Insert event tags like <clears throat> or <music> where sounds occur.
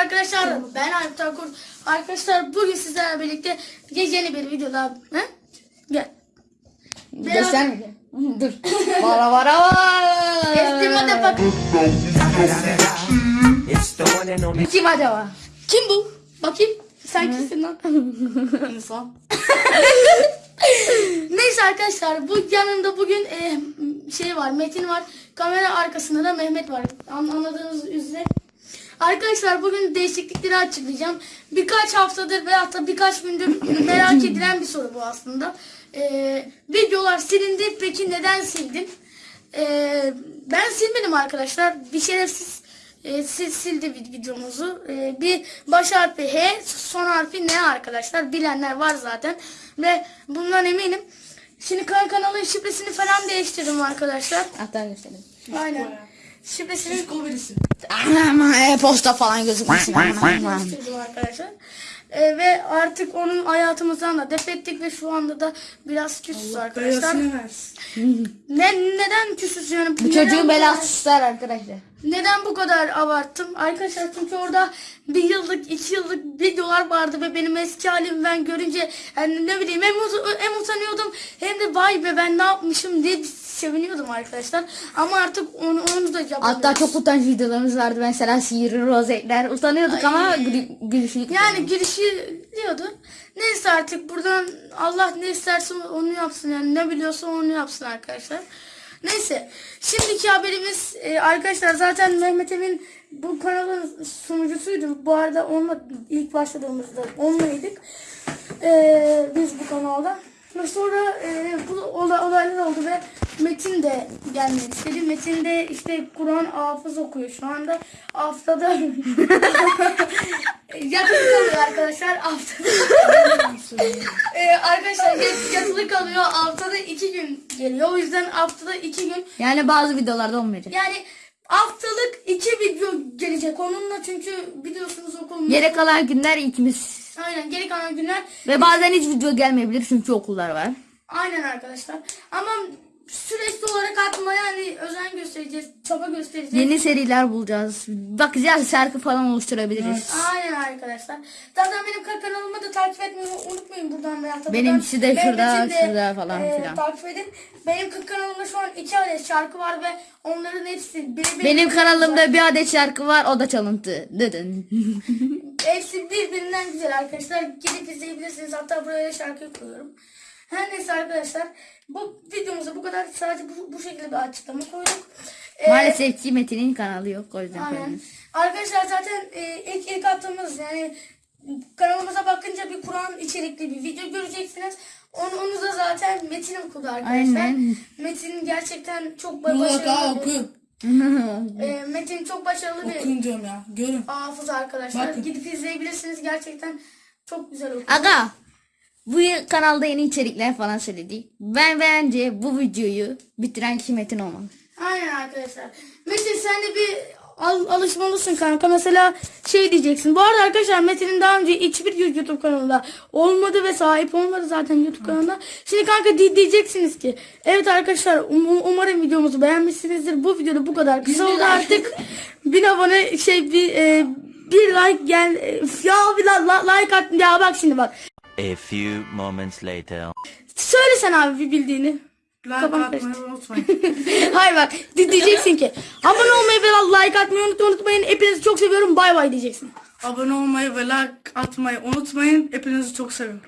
arkadaşlar. Ben Alp Takur. Arkadaşlar bugün sizlerle birlikte yeni bir videoda. He? Gel. Göstermeyeceğim. Dur. Vara vara vara. Estimate bak. Kim acaba? Kim bu? Bakayım. Sen kimsin lan? <laughs> İnsan. <laughs> Neyse arkadaşlar bu yanında bugün e, şey var Metin var. Kamera arkasında da Mehmet var. An- Anladığınız üzere. Arkadaşlar bugün değişiklikleri açıklayacağım. Birkaç haftadır veya da birkaç gündür <clears throat> merak edilen bir soru bu aslında. E, videolar silindi. Peki neden sildin? E, ben silmedim arkadaşlar. Bir şerefsiz e, sil, sildi vid- videomuzu. E, bir baş harfi H, son harfi N arkadaşlar. Bilenler var zaten. Ve bundan eminim. Şimdi kan- kanalın şifresini falan değiştirdim arkadaşlar. Hatta göstereyim. Aynen. Şifresini Ama e-posta falan gözükmesin. Arkadaşlar. E, ve artık onun hayatımızdan da def ettik ve şu anda da biraz küsüz arkadaşlar. Ne, neden küsüz yani? Bu çocuğun belası arkadaşlar. Neden bu kadar abarttım? Arkadaşlar çünkü orada bir yıllık, iki yıllık videolar vardı ve benim eski halimi ben görünce yani ne bileyim hem, ut- hem utanıyordum hem de vay be ben ne yapmışım diye seviniyordum arkadaşlar. Ama artık onu, onu da yapamıyoruz. Hatta çok utanç videolarımız vardı. Mesela sihirli rozetler. Utanıyorduk ama gülü, gülüşlük. Yani girişi diyordu. Neyse artık buradan Allah ne isterse onu yapsın yani ne biliyorsa onu yapsın arkadaşlar. Neyse şimdiki haberimiz e, arkadaşlar zaten Mehmet Emin bu kanalın sunucusuydu. Bu arada onunla ilk başladığımızda onlaydık. E, biz bu kanalda. Ve sonra e, bu olay- olaylar oldu ve Metin de gelmek istedi. Metin de işte Kur'an hafız okuyor şu anda. Haftada <laughs> <laughs> yatılı kalıyor arkadaşlar haftada. Ee, arkadaşlar yat- yatılı kalıyor haftada iki gün geliyor. O yüzden haftada iki gün Yani bazı videolarda olmayacak. yani haftalık iki video gelecek onunla çünkü biliyorsunuz okulun. Geri kalan günler ikimiz. Aynen geri kalan günler Ve bazen hiç video gelmeyebilir çünkü okullar var. aynen arkadaşlar. Ama sürekli olarak atmaya yani özen göstereceğiz, çaba göstereceğiz. Yeni seriler bulacağız. Bakacağız şarkı falan oluşturabiliriz. Aynen arkadaşlar. Zaten benim ka- kanalımı da takip etmeyi unutmayın buradan veya da Benimkisi de şurada, de, şurada falan e, filan. Takip edin. Benim ka- kanalımda şu an iki adet şarkı var ve onların hepsi biri Benim kanalımda bir adet şarkı var o da çalıntı. Dıdın. Hepsi birbirinden güzel arkadaşlar. Gidip izleyebilirsiniz. Hatta buraya şarkı koyuyorum. Her neyse arkadaşlar. Bu videomuzda bu kadar. Sadece bu, bu şekilde bir açıklama koyduk. Ee, Maalesef ki Metin'in kanalı yok o yüzden Aynen. koymuyoruz. Arkadaşlar zaten e, ilk ilk attığımız yani kanalımıza bakınca bir Kur'an içerikli bir video göreceksiniz. Onu, onu da zaten Metin okudu arkadaşlar. Aynen. Metin gerçekten çok başarılı bir, oku. e, Metin çok başarılı bir Okuyun diyorum ya. Görün. hafız arkadaşlar. Bakın. Gidip izleyebilirsiniz. Gerçekten çok güzel okuyor. Aga bu kanalda yeni içerikler falan söyledik. Ben bence bu videoyu bitiren kişi Metin olmalı. Aynen arkadaşlar. Metin sen de bir al, alışmalısın kanka. Mesela şey diyeceksin. Bu arada arkadaşlar Metin'in daha önce hiçbir YouTube kanalında olmadı ve sahip olmadı zaten YouTube kanalında. Şimdi kanka di- diyeceksiniz ki evet arkadaşlar um- um- umarım videomuzu beğenmişsinizdir. Bu videoda bu kadar kısa oldu artık. bin abone şey bir e, bir like gel ya bir la- la- like at ya bak şimdi bak. A few moments later. Söyle sen abi bir bildiğini. Like Kafam atmayı karıştı. unutmayın. <laughs> Hayır bak di- diyeceksin ki abone olmayı ve like atmayı unut- unutmayın. Hepinizi çok seviyorum. Bay bay diyeceksin. Abone olmayı ve like atmayı unutmayın. Hepinizi çok seviyorum.